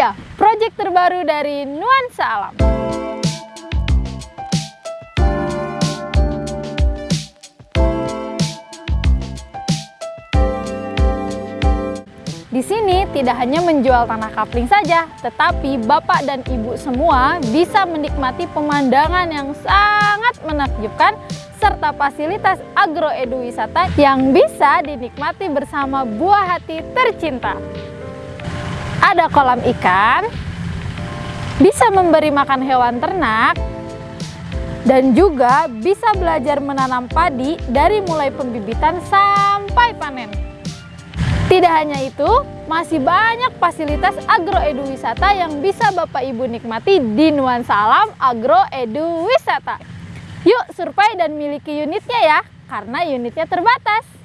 dia, proyek terbaru dari Nuansa Alam. Di sini tidak hanya menjual tanah kapling saja, tetapi Bapak dan Ibu semua bisa menikmati pemandangan yang sangat menakjubkan serta fasilitas agroeduwisata yang bisa dinikmati bersama buah hati tercinta. Ada kolam ikan, bisa memberi makan hewan ternak, dan juga bisa belajar menanam padi dari mulai pembibitan sampai panen. Tidak hanya itu, masih banyak fasilitas agroeduwisata yang bisa Bapak Ibu nikmati di Nuansa Alam Agroeduwisata. Yuk survei dan miliki unitnya ya, karena unitnya terbatas.